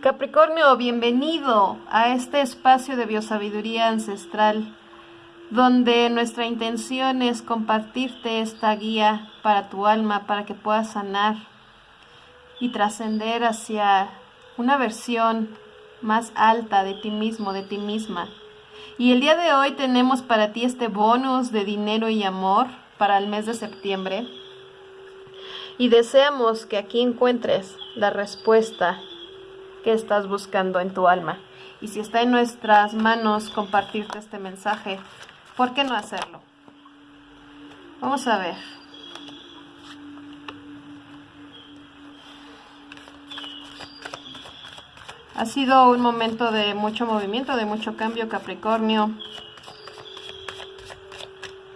Capricornio, bienvenido a este espacio de biosabiduría ancestral, donde nuestra intención es compartirte esta guía para tu alma, para que puedas sanar y trascender hacia una versión más alta de ti mismo, de ti misma. Y el día de hoy tenemos para ti este bonus de dinero y amor para el mes de septiembre. Y deseamos que aquí encuentres la respuesta que estás buscando en tu alma. Y si está en nuestras manos compartirte este mensaje, ¿por qué no hacerlo? Vamos a ver. Ha sido un momento de mucho movimiento, de mucho cambio, Capricornio.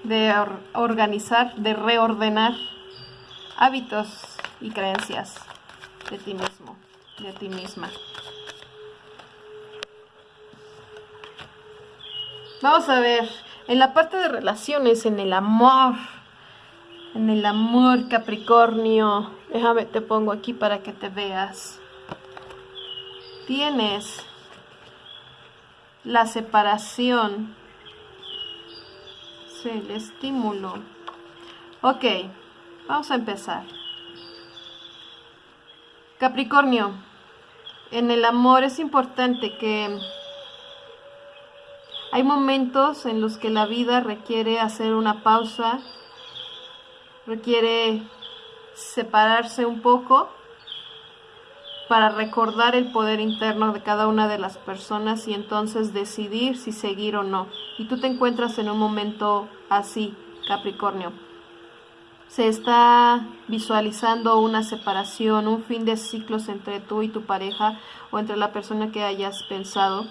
De organizar, de reordenar hábitos y creencias de ti mismo de ti misma. Vamos a ver, en la parte de relaciones, en el amor, en el amor Capricornio, déjame te pongo aquí para que te veas. Tienes la separación, el estímulo. Ok, vamos a empezar. Capricornio, en el amor es importante que hay momentos en los que la vida requiere hacer una pausa, requiere separarse un poco para recordar el poder interno de cada una de las personas y entonces decidir si seguir o no. Y tú te encuentras en un momento así, Capricornio se está visualizando una separación, un fin de ciclos entre tú y tu pareja o entre la persona que hayas pensado.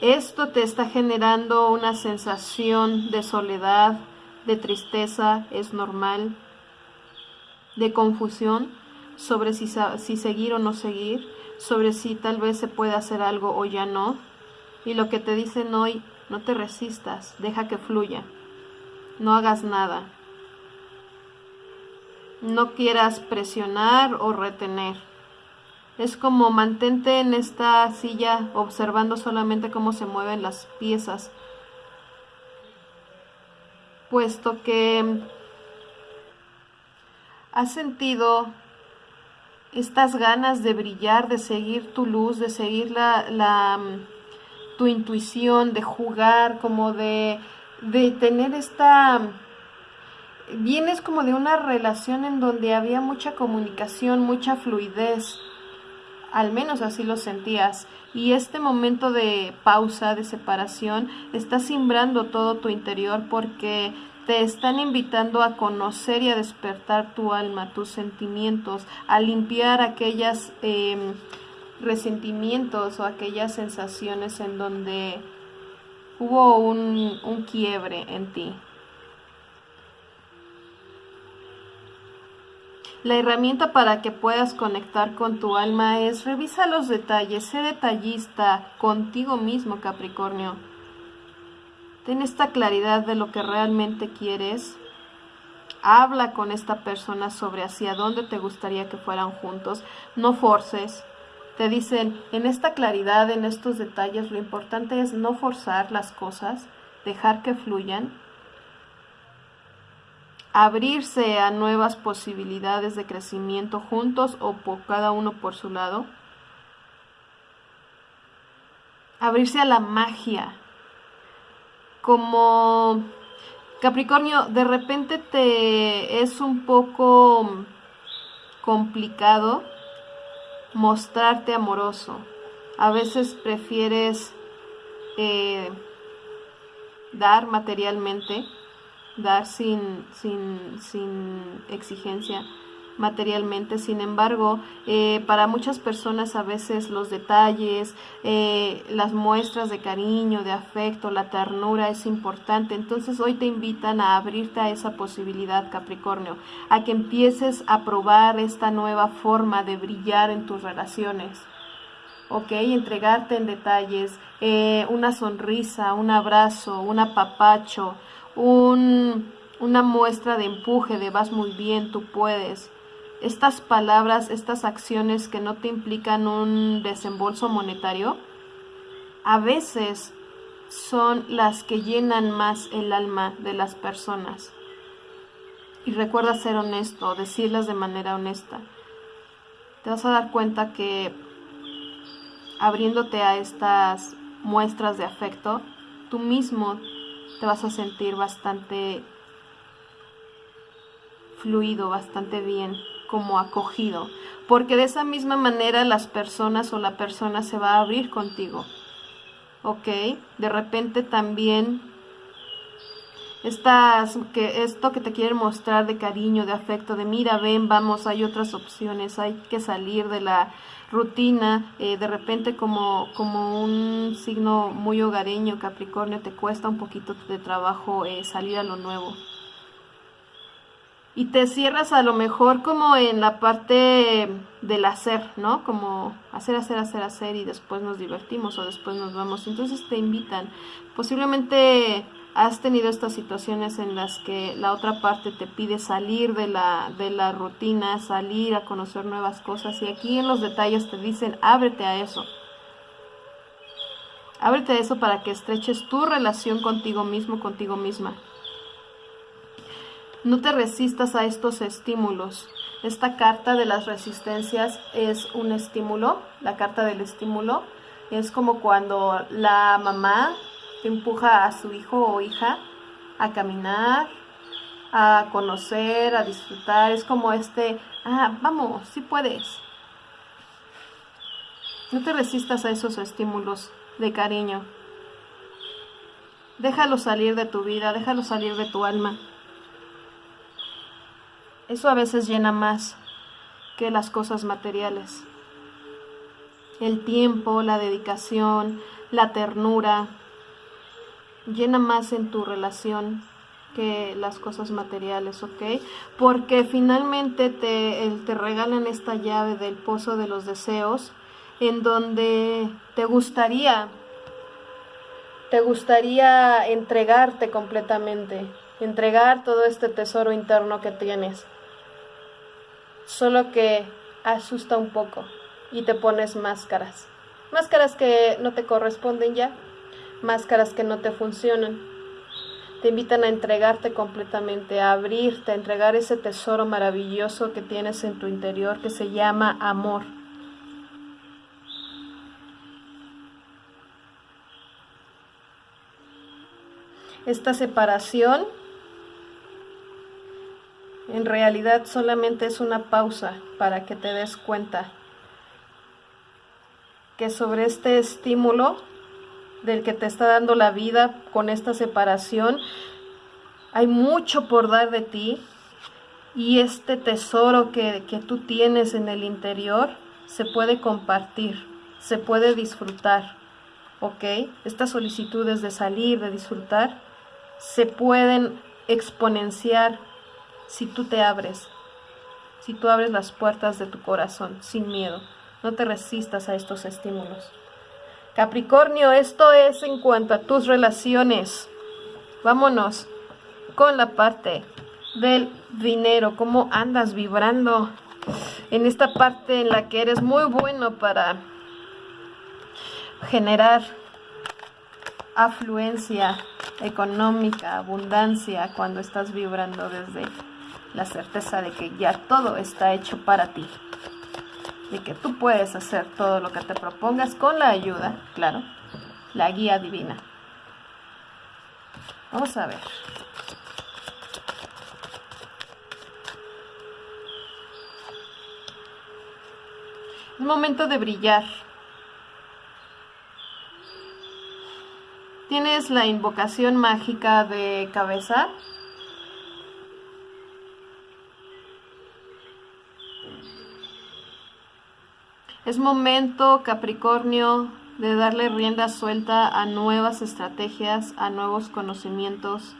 Esto te está generando una sensación de soledad, de tristeza, es normal, de confusión sobre si, si seguir o no seguir, sobre si tal vez se puede hacer algo o ya no. Y lo que te dicen hoy no te resistas, deja que fluya. No hagas nada. No quieras presionar o retener. Es como mantente en esta silla observando solamente cómo se mueven las piezas. Puesto que has sentido estas ganas de brillar, de seguir tu luz, de seguir la, la tu intuición, de jugar, como de, de tener esta... Vienes como de una relación en donde había mucha comunicación, mucha fluidez, al menos así lo sentías. Y este momento de pausa, de separación, está simbrando todo tu interior porque te están invitando a conocer y a despertar tu alma, tus sentimientos, a limpiar aquellas em, resentimientos o aquellas sensaciones en donde hubo un, un quiebre en ti. La herramienta para que puedas conectar con tu alma es revisa los detalles, sé detallista contigo mismo, Capricornio. Ten esta claridad de lo que realmente quieres. Habla con esta persona sobre hacia dónde te gustaría que fueran juntos. No forces, te dicen, en esta claridad, en estos detalles, lo importante es no forzar las cosas, dejar que fluyan, abrirse a nuevas posibilidades de crecimiento juntos o por cada uno por su lado, abrirse a la magia, como Capricornio, de repente te es un poco complicado mostrarte amoroso. A veces prefieres eh, dar materialmente, dar sin, sin, sin exigencia materialmente. Sin embargo, eh, para muchas personas a veces los detalles, eh, las muestras de cariño, de afecto, la ternura es importante. Entonces hoy te invitan a abrirte a esa posibilidad, Capricornio, a que empieces a probar esta nueva forma de brillar en tus relaciones. ¿ok? Entregarte en detalles, eh, una sonrisa, un abrazo, un apapacho, un, una muestra de empuje, de vas muy bien, tú puedes estas palabras, estas acciones que no te implican un desembolso monetario, a veces son las que llenan más el alma de las personas. Y recuerda ser honesto, decirlas de manera honesta. Te vas a dar cuenta que abriéndote a estas muestras de afecto, tú mismo te vas a sentir bastante fluido, bastante bien, como acogido, porque de esa misma manera las personas o la persona se va a abrir contigo. ¿Ok? De repente también estas, que esto que te quieren mostrar de cariño, de afecto, de mira, ven, vamos, hay otras opciones, hay que salir de la rutina, eh, de repente como, como un signo muy hogareño, Capricornio, te cuesta un poquito de trabajo eh, salir a lo nuevo. Y te cierras a lo mejor como en la parte del hacer, ¿no? Como hacer, hacer, hacer, hacer y después nos divertimos o después nos vamos. Entonces te invitan. Posiblemente has tenido estas situaciones en las que la otra parte te pide salir de la, de la rutina, salir a conocer nuevas cosas y aquí en los detalles te dicen ábrete a eso. Ábrete a eso para que estreches tu relación contigo mismo, contigo misma. No te resistas a estos estímulos. Esta carta de las resistencias es un estímulo, la carta del estímulo. Es como cuando la mamá empuja a su hijo o hija a caminar, a conocer, a disfrutar. Es como este, ah, vamos, sí puedes. No te resistas a esos estímulos de cariño. Déjalo salir de tu vida, déjalo salir de tu alma. Eso a veces llena más que las cosas materiales. El tiempo, la dedicación, la ternura, llena más en tu relación que las cosas materiales, ¿ok? Porque finalmente te, te regalan esta llave del pozo de los deseos en donde te gustaría, te gustaría entregarte completamente, entregar todo este tesoro interno que tienes. Solo que asusta un poco y te pones máscaras. Máscaras que no te corresponden ya máscaras que no te funcionan. Te invitan a entregarte completamente, a abrirte, a entregar ese tesoro maravilloso que tienes en tu interior que se llama amor. Esta separación en realidad solamente es una pausa para que te des cuenta que sobre este estímulo del que te está dando la vida con esta separación. Hay mucho por dar de ti y este tesoro que, que tú tienes en el interior se puede compartir, se puede disfrutar. ¿Ok? Estas solicitudes de salir, de disfrutar, se pueden exponenciar si tú te abres, si tú abres las puertas de tu corazón sin miedo. No te resistas a estos estímulos. Capricornio, esto es en cuanto a tus relaciones. Vámonos con la parte del dinero, cómo andas vibrando en esta parte en la que eres muy bueno para generar afluencia económica, abundancia, cuando estás vibrando desde la certeza de que ya todo está hecho para ti de que tú puedes hacer todo lo que te propongas con la ayuda, claro, la guía divina. Vamos a ver. Es momento de brillar. ¿Tienes la invocación mágica de cabeza? Es momento, Capricornio, de darle rienda suelta a nuevas estrategias, a nuevos conocimientos.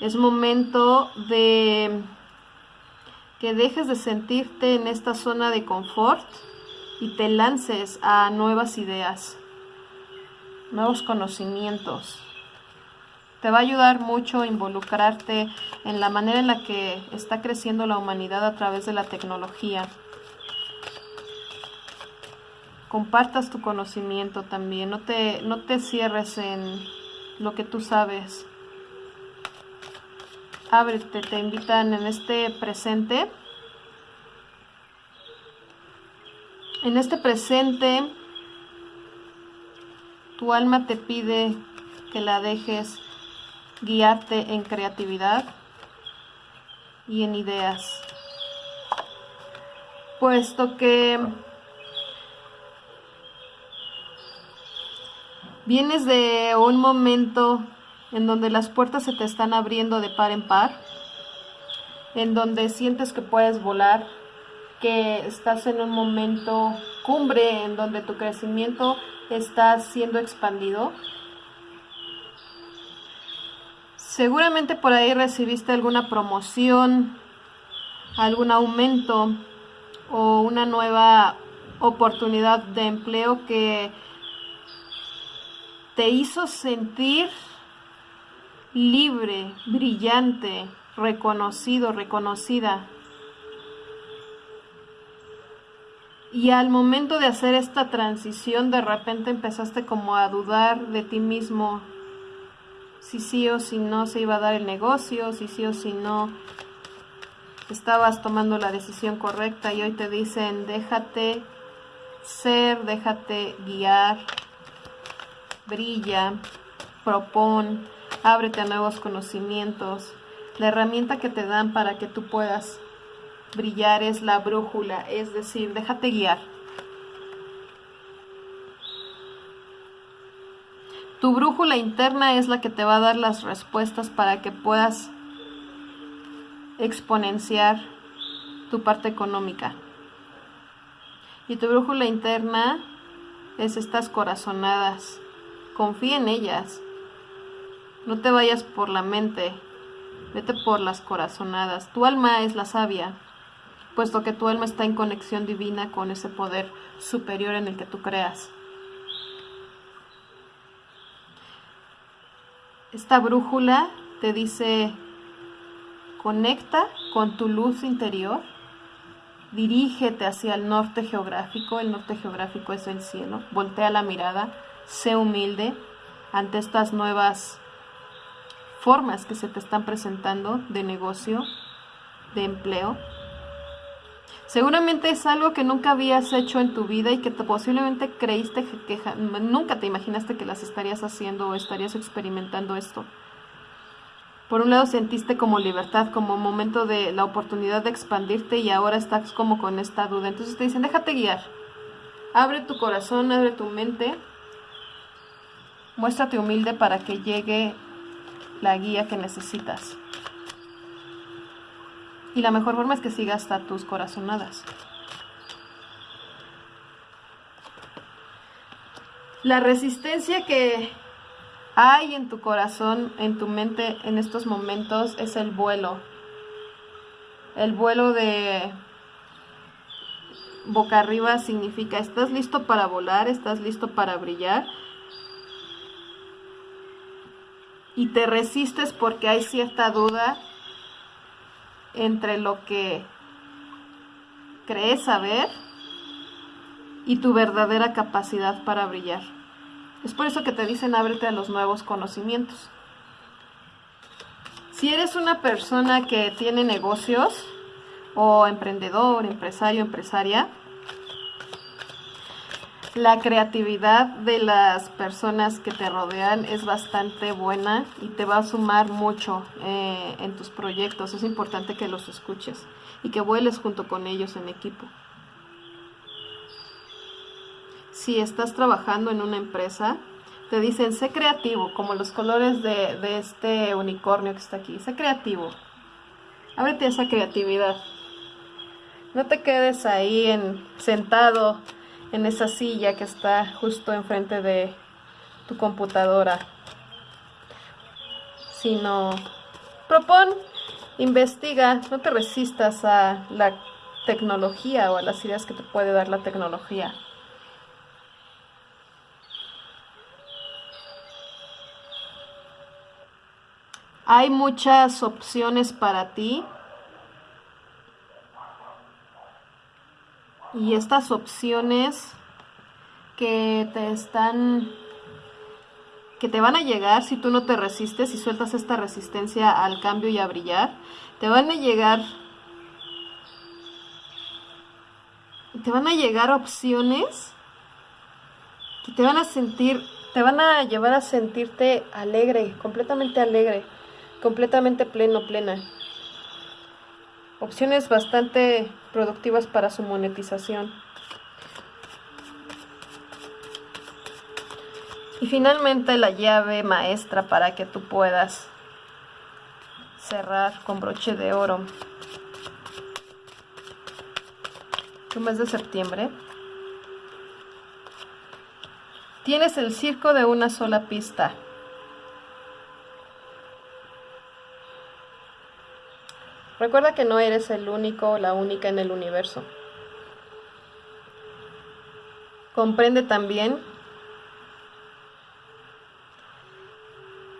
Es momento de que dejes de sentirte en esta zona de confort y te lances a nuevas ideas, nuevos conocimientos. Te va a ayudar mucho involucrarte en la manera en la que está creciendo la humanidad a través de la tecnología. Compartas tu conocimiento también, no te, no te cierres en lo que tú sabes. Ábrete, te invitan en este presente. En este presente, tu alma te pide que la dejes guiarte en creatividad y en ideas. Puesto que vienes de un momento en donde las puertas se te están abriendo de par en par, en donde sientes que puedes volar, que estás en un momento cumbre, en donde tu crecimiento está siendo expandido, Seguramente por ahí recibiste alguna promoción, algún aumento o una nueva oportunidad de empleo que te hizo sentir libre, brillante, reconocido, reconocida. Y al momento de hacer esta transición, de repente empezaste como a dudar de ti mismo, si sí o si no se iba a dar el negocio, si sí o si no estabas tomando la decisión correcta y hoy te dicen déjate ser, déjate guiar, brilla, propón, ábrete a nuevos conocimientos. La herramienta que te dan para que tú puedas brillar es la brújula, es decir, déjate guiar. Tu brújula interna es la que te va a dar las respuestas para que puedas exponenciar tu parte económica. Y tu brújula interna es estas corazonadas. Confía en ellas. No te vayas por la mente, vete por las corazonadas. Tu alma es la sabia, puesto que tu alma está en conexión divina con ese poder superior en el que tú creas. Esta brújula te dice, conecta con tu luz interior, dirígete hacia el norte geográfico, el norte geográfico es el cielo, voltea la mirada, sé humilde ante estas nuevas formas que se te están presentando de negocio, de empleo. Seguramente es algo que nunca habías hecho en tu vida y que posiblemente creíste que, nunca te imaginaste que las estarías haciendo o estarías experimentando esto. Por un lado sentiste como libertad, como momento de la oportunidad de expandirte y ahora estás como con esta duda. Entonces te dicen, déjate guiar. Abre tu corazón, abre tu mente. Muéstrate humilde para que llegue la guía que necesitas. Y la mejor forma es que sigas hasta tus corazonadas. La resistencia que hay en tu corazón, en tu mente en estos momentos es el vuelo. El vuelo de boca arriba significa estás listo para volar, estás listo para brillar. Y te resistes porque hay cierta duda entre lo que crees saber y tu verdadera capacidad para brillar. Es por eso que te dicen ábrete a los nuevos conocimientos. Si eres una persona que tiene negocios o emprendedor, empresario, empresaria, la creatividad de las personas que te rodean es bastante buena y te va a sumar mucho eh, en tus proyectos. Es importante que los escuches y que vueles junto con ellos en equipo. Si estás trabajando en una empresa, te dicen, sé creativo, como los colores de, de este unicornio que está aquí. Sé creativo. Ábrete esa creatividad. No te quedes ahí en, sentado en esa silla que está justo enfrente de tu computadora, sino propon, investiga, no te resistas a la tecnología o a las ideas que te puede dar la tecnología. Hay muchas opciones para ti. Y estas opciones que te están que te van a llegar si tú no te resistes y sueltas esta resistencia al cambio y a brillar, te van a llegar te van a llegar opciones que te van a sentir, te van a llevar a sentirte alegre, completamente alegre, completamente pleno, plena. Opciones bastante productivas para su monetización. Y finalmente la llave maestra para que tú puedas cerrar con broche de oro tu mes de septiembre. Tienes el circo de una sola pista. Recuerda que no eres el único o la única en el universo. Comprende también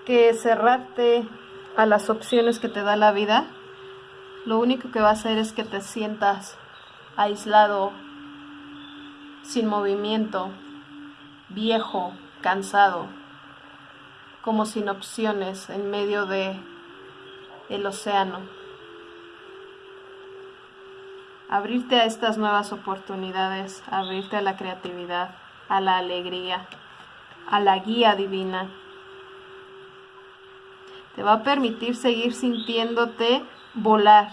que cerrarte a las opciones que te da la vida, lo único que va a hacer es que te sientas aislado, sin movimiento, viejo, cansado, como sin opciones en medio de el océano. Abrirte a estas nuevas oportunidades, abrirte a la creatividad, a la alegría, a la guía divina. Te va a permitir seguir sintiéndote volar,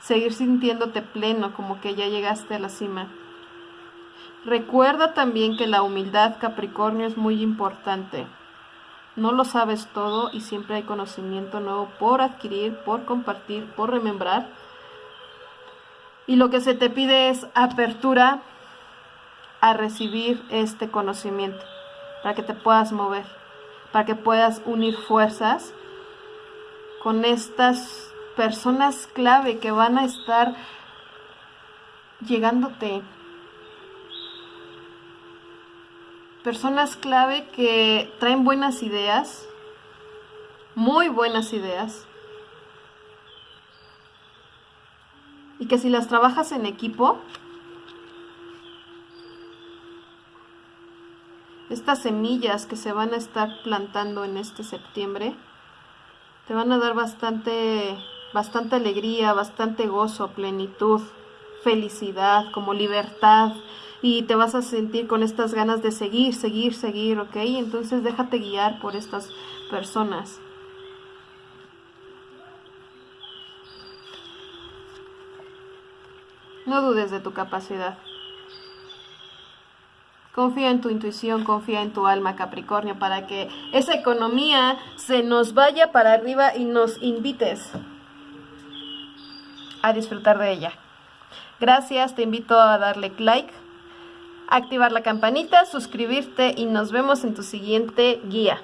seguir sintiéndote pleno, como que ya llegaste a la cima. Recuerda también que la humildad Capricornio es muy importante. No lo sabes todo y siempre hay conocimiento nuevo por adquirir, por compartir, por remembrar. Y lo que se te pide es apertura a recibir este conocimiento, para que te puedas mover, para que puedas unir fuerzas con estas personas clave que van a estar llegándote. Personas clave que traen buenas ideas, muy buenas ideas, y que si las trabajas en equipo, estas semillas que se van a estar plantando en este septiembre, te van a dar bastante, bastante alegría, bastante gozo, plenitud, felicidad, como libertad, y te vas a sentir con estas ganas de seguir, seguir, seguir, ¿ok? Entonces déjate guiar por estas personas. No dudes de tu capacidad. Confía en tu intuición, confía en tu alma, Capricornio, para que esa economía se nos vaya para arriba y nos invites a disfrutar de ella. Gracias, te invito a darle like, activar la campanita, suscribirte y nos vemos en tu siguiente guía.